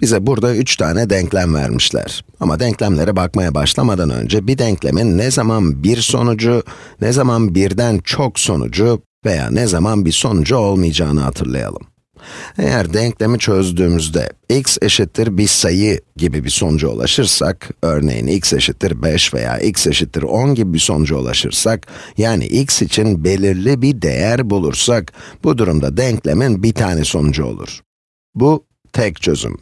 Bize burada 3 tane denklem vermişler. Ama denklemlere bakmaya başlamadan önce bir denklemin ne zaman bir sonucu, ne zaman birden çok sonucu veya ne zaman bir sonucu olmayacağını hatırlayalım. Eğer denklemi çözdüğümüzde x eşittir bir sayı gibi bir sonuca ulaşırsak, örneğin x eşittir 5 veya x eşittir 10 gibi bir sonuca ulaşırsak, yani x için belirli bir değer bulursak, bu durumda denklemin bir tane sonucu olur. Bu tek çözüm.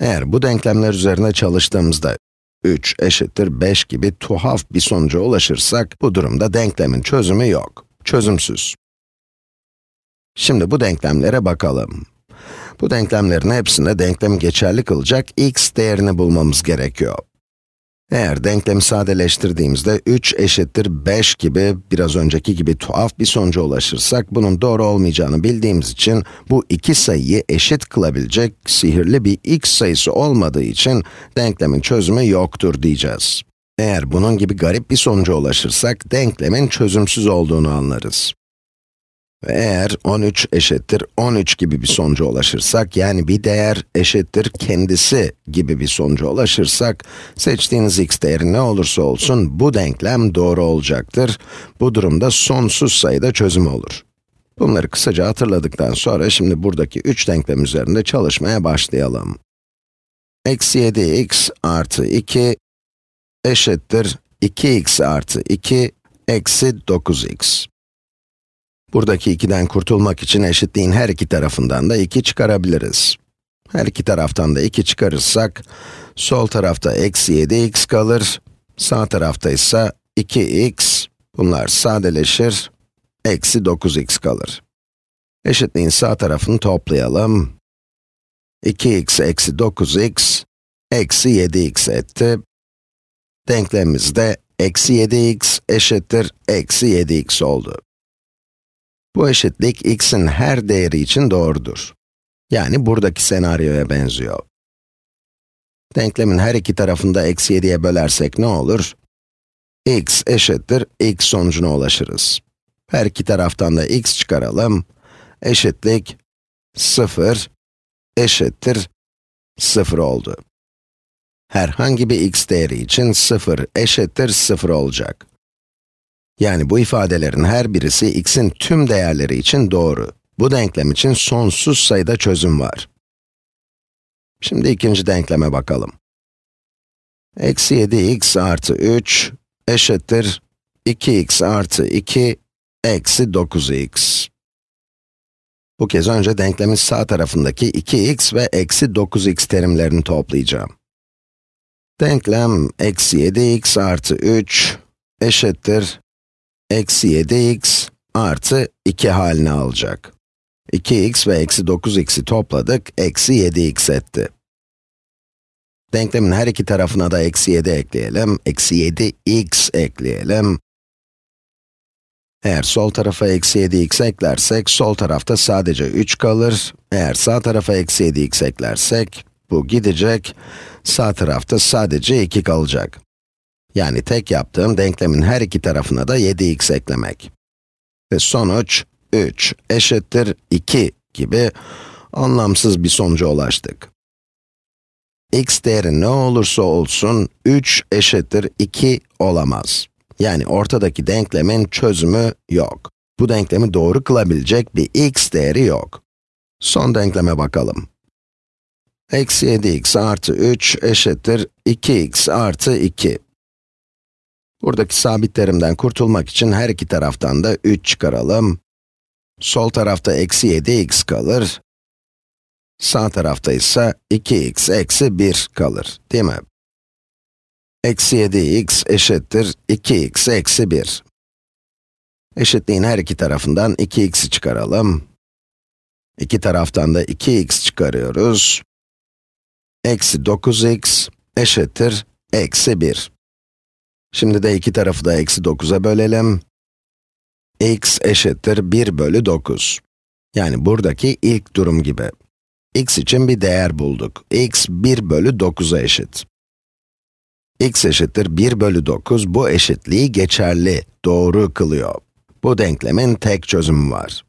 Eğer bu denklemler üzerine çalıştığımızda 3 eşittir 5 gibi tuhaf bir sonuca ulaşırsak, bu durumda denklemin çözümü yok, çözümsüz. Şimdi bu denklemlere bakalım. Bu denklemlerin hepsinde denklemi geçerli kılacak x değerini bulmamız gerekiyor. Eğer denklemi sadeleştirdiğimizde 3 eşittir 5 gibi, biraz önceki gibi tuhaf bir sonuca ulaşırsak, bunun doğru olmayacağını bildiğimiz için, bu iki sayıyı eşit kılabilecek sihirli bir x sayısı olmadığı için, denklemin çözümü yoktur diyeceğiz. Eğer bunun gibi garip bir sonuca ulaşırsak, denklemin çözümsüz olduğunu anlarız. Eğer 13 eşittir 13 gibi bir sonuca ulaşırsak, yani bir değer eşittir kendisi gibi bir sonuca ulaşırsak, seçtiğiniz x değeri ne olursa olsun bu denklem doğru olacaktır. Bu durumda sonsuz sayıda çözüm olur. Bunları kısaca hatırladıktan sonra şimdi buradaki 3 denklem üzerinde çalışmaya başlayalım. Eksi 7x artı 2 eşittir 2x artı 2 eksi 9x. Buradaki 2'den kurtulmak için eşitliğin her iki tarafından da 2 çıkarabiliriz. Her iki taraftan da 2 çıkarırsak, sol tarafta eksi 7x kalır, sağ tarafta ise 2x, bunlar sadeleşir, eksi 9x kalır. Eşitliğin sağ tarafını toplayalım. 2x eksi 9x, eksi 7x etti. Denklemimiz de eksi 7x eşittir eksi 7x oldu. Bu eşitlik x'in her değeri için doğrudur. Yani buradaki senaryoya benziyor. Denklemin her iki tarafında eksi 7'ye bölersek ne olur? x eşittir x sonucuna ulaşırız. Her iki taraftan da x çıkaralım. Eşitlik 0 eşittir 0 oldu. Herhangi bir x değeri için 0 eşittir 0 olacak. Yani bu ifadelerin her birisi x'in tüm değerleri için doğru. Bu denklem için sonsuz sayıda çözüm var. Şimdi ikinci denkleme bakalım. Eksi 7x artı 3 eşittir 2x artı 2 eksi 9x. Bu kez önce denklemin sağ tarafındaki 2x ve eksi 9x terimlerini toplayacağım. Denklem eksi 7x artı 3 eşittir eksi 7x artı 2 halini alacak. 2x ve eksi 9x'i topladık, eksi 7x etti. Denklemin her iki tarafına da eksi 7 ekleyelim, eksi 7x ekleyelim. Eğer sol tarafa eksi 7x eklersek, sol tarafta sadece 3 kalır. Eğer sağ tarafa eksi 7x eklersek, bu gidecek, sağ tarafta sadece 2 kalacak. Yani tek yaptığım denklemin her iki tarafına da 7x eklemek. Ve sonuç 3 eşittir 2 gibi anlamsız bir sonuca ulaştık. x değeri ne olursa olsun 3 eşittir 2 olamaz. Yani ortadaki denklemin çözümü yok. Bu denklemi doğru kılabilecek bir x değeri yok. Son denkleme bakalım. Eksi 7x artı 3 eşittir 2x artı 2. Buradaki sabitlerimden kurtulmak için her iki taraftan da 3 çıkaralım. Sol tarafta eksi 7x kalır. Sağ tarafta ise 2x eksi 1 kalır, değil mi? Eksi 7x eşittir 2x eksi 1. Eşitliğin her iki tarafından 2x'i çıkaralım. İki taraftan da 2x çıkarıyoruz. Eksi 9x eşittir eksi 1. Şimdi de iki tarafı da eksi 9'a bölelim. x eşittir 1 bölü 9. Yani buradaki ilk durum gibi. x için bir değer bulduk. x 1 bölü 9'a eşit. x eşittir 1 bölü 9, bu eşitliği geçerli, doğru kılıyor. Bu denklemin tek çözümü var.